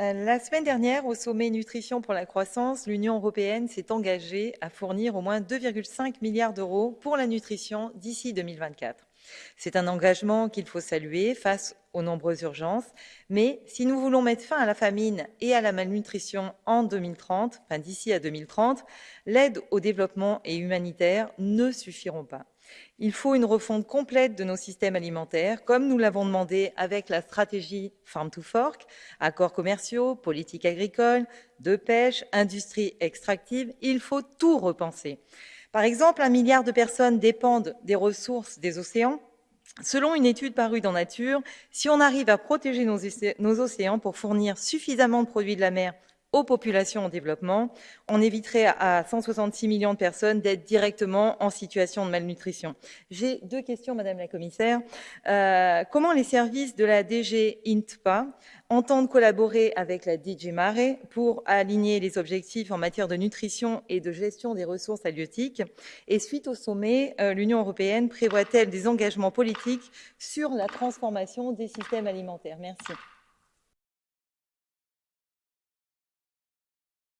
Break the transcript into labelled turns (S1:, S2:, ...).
S1: Euh, la semaine dernière, au sommet Nutrition pour la croissance, l'Union européenne s'est engagée à fournir au moins 2,5 milliards d'euros pour la nutrition d'ici 2024. C'est un engagement qu'il faut saluer face aux nombreuses urgences, mais si nous voulons mettre fin à la famine et à la malnutrition en 2030, enfin d'ici à 2030, l'aide au développement et humanitaire ne suffiront pas. Il faut une refonte complète de nos systèmes alimentaires, comme nous l'avons demandé avec la stratégie Farm to Fork, accords commerciaux, politique agricole, de pêche, industrie extractive. Il faut tout repenser. Par exemple, un milliard de personnes dépendent des ressources des océans. Selon une étude parue dans Nature, si on arrive à protéger nos océans pour fournir suffisamment de produits de la mer aux populations en développement, on éviterait à 166 millions de personnes d'être directement en situation de malnutrition. J'ai deux questions, Madame la Commissaire. Euh, comment les services de la DG INTPA entendent collaborer avec la DG Mare pour aligner les objectifs en matière de nutrition et de gestion des ressources halieutiques? Et suite au sommet, euh, l'Union européenne prévoit-elle des engagements politiques sur la transformation des systèmes alimentaires? Merci.